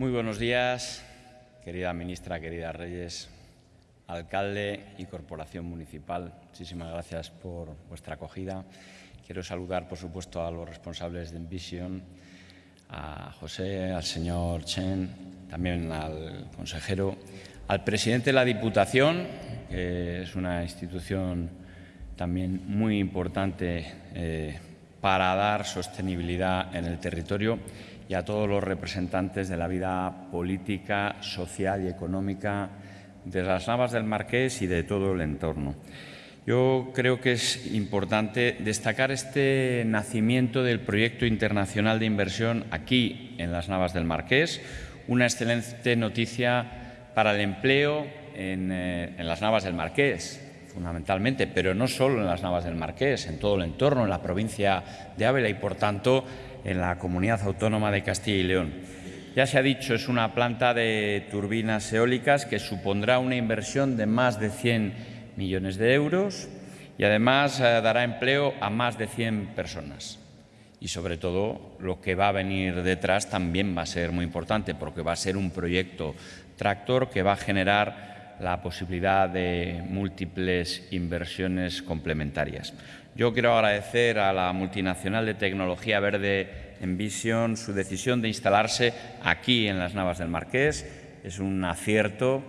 Muy buenos días, querida ministra, querida Reyes, alcalde y corporación municipal. Muchísimas gracias por vuestra acogida. Quiero saludar, por supuesto, a los responsables de Envision, a José, al señor Chen, también al consejero, al presidente de la Diputación, que es una institución también muy importante eh, para dar sostenibilidad en el territorio y a todos los representantes de la vida política, social y económica de las Navas del Marqués y de todo el entorno. Yo creo que es importante destacar este nacimiento del proyecto internacional de inversión aquí en las Navas del Marqués, una excelente noticia para el empleo en, eh, las Navas del Marqués, fundamentalmente, pero no solo en las Navas del Marqués, en todo el entorno, en la provincia de Ávila y, por tanto, en la comunidad autónoma de Castilla y León. Ya se ha dicho, es una planta de turbinas eólicas que supondrá una inversión de más de 100 millones de euros y además eh, dará empleo a más de 100 personas. Y sobre todo lo que va a venir detrás también va a ser muy importante porque va a ser un proyecto tractor que va a generar la posibilidad de múltiples inversiones complementarias. Yo quiero agradecer a la multinacional de tecnología verde Envision su decisión de instalarse aquí en las Navas del Marqués. Es un acierto,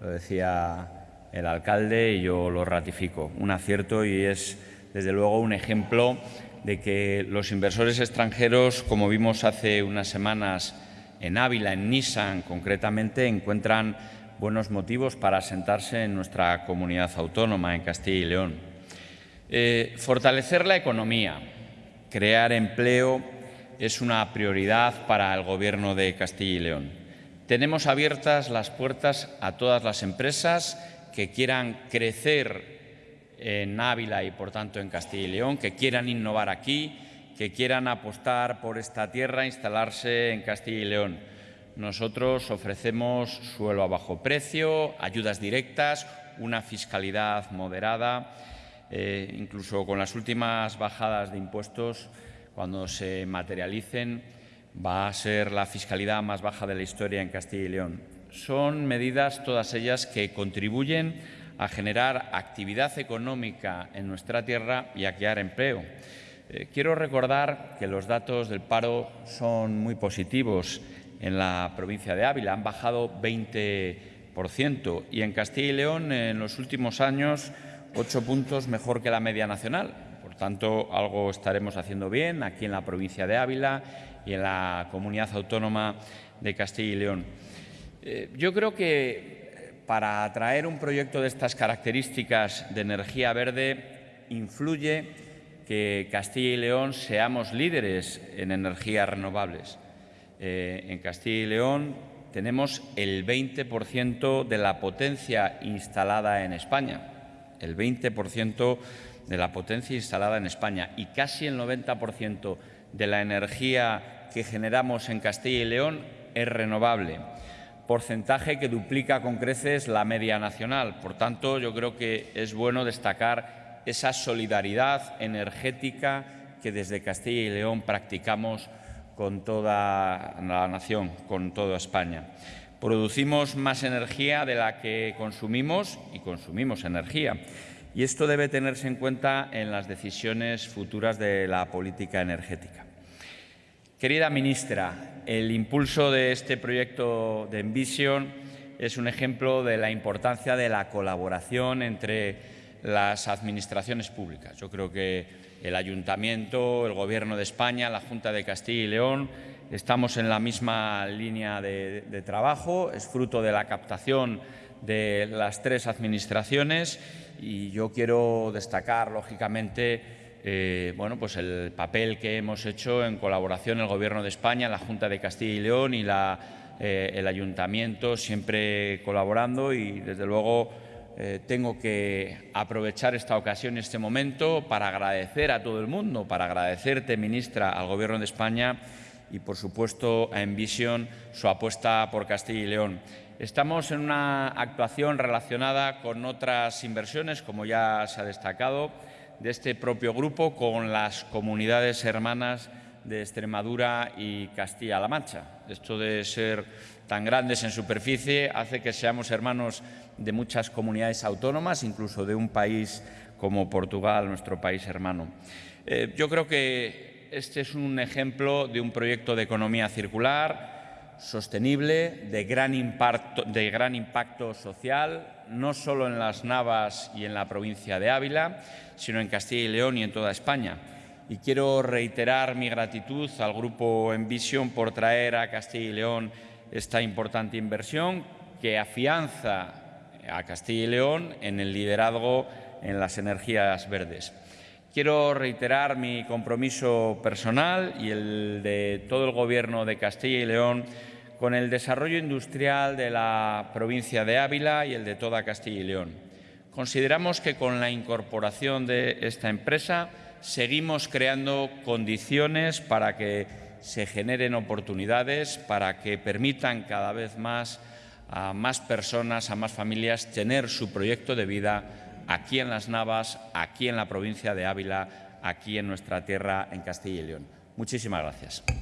lo decía el alcalde y yo lo ratifico, un acierto y es desde luego un ejemplo de que los inversores extranjeros, como vimos hace unas semanas en Ávila, en Nissan concretamente, encuentran buenos motivos para sentarse en nuestra comunidad autónoma, en Castilla y León. Eh, fortalecer la economía, crear empleo es una prioridad para el Gobierno de Castilla y León. Tenemos abiertas las puertas a todas las empresas que quieran crecer en Ávila y, por tanto, en Castilla y León, que quieran innovar aquí, que quieran apostar por esta tierra, instalarse en Castilla y León. Nosotros ofrecemos suelo a bajo precio, ayudas directas, una fiscalidad moderada eh, incluso con las últimas bajadas de impuestos, cuando se materialicen, va a ser la fiscalidad más baja de la historia en Castilla y León. Son medidas todas ellas que contribuyen a generar actividad económica en nuestra tierra y a crear empleo. Eh, quiero recordar que los datos del paro son muy positivos en la provincia de Ávila, han bajado 20% y en Castilla y León en los últimos años ocho puntos mejor que la media nacional. Por tanto, algo estaremos haciendo bien aquí en la provincia de Ávila y en la comunidad autónoma de Castilla y León. Eh, yo creo que para atraer un proyecto de estas características de energía verde influye que Castilla y León seamos líderes en energías renovables. Eh, en Castilla y León tenemos el 20% de la potencia instalada en España. El 20% de la potencia instalada en España. Y casi el 90% de la energía que generamos en Castilla y León es renovable, porcentaje que duplica con creces la media nacional. Por tanto, yo creo que es bueno destacar esa solidaridad energética que desde Castilla y León practicamos con toda la nación, con toda España. Producimos más energía de la que consumimos y consumimos energía. Y esto debe tenerse en cuenta en las decisiones futuras de la política energética. Querida ministra, el impulso de este proyecto de Envision es un ejemplo de la importancia de la colaboración entre las administraciones públicas. Yo creo que el Ayuntamiento, el Gobierno de España, la Junta de Castilla y León Estamos en la misma línea de, trabajo, es fruto de la captación de las tres administraciones y yo quiero destacar, lógicamente, eh, bueno, pues el papel que hemos hecho en colaboración el Gobierno de España, la Junta de Castilla y León y eh, el Ayuntamiento, siempre colaborando y, desde luego, eh, tengo que aprovechar esta ocasión este momento para agradecer a todo el mundo, para agradecerte, ministra, al Gobierno de España y, por supuesto, a Envision su apuesta por Castilla y León. Estamos en una actuación relacionada con otras inversiones, como ya se ha destacado, de este propio grupo con las comunidades hermanas de Extremadura y Castilla-La Mancha. Esto de ser tan grandes en superficie hace que seamos hermanos de muchas comunidades autónomas, incluso de un país como Portugal, nuestro país hermano. Eh, yo creo que este es un ejemplo de un proyecto de economía circular, sostenible, de gran impacto, de gran impacto social, no solo en las Navas y en la provincia de Ávila, sino en Castilla y León y en toda España y quiero reiterar mi gratitud al Grupo Envision por traer a Castilla y León esta importante inversión que afianza a Castilla y León en el liderazgo en las energías verdes. Quiero reiterar mi compromiso personal y el de todo el Gobierno de Castilla y León con el desarrollo industrial de la provincia de Ávila y el de toda Castilla y León. Consideramos que con la incorporación de esta empresa seguimos creando condiciones para que se generen oportunidades, para que permitan cada vez más a más personas, a más familias, tener su proyecto de vida aquí en Las Navas, aquí en la provincia de Ávila, aquí en nuestra tierra, en Castilla y León. Muchísimas gracias.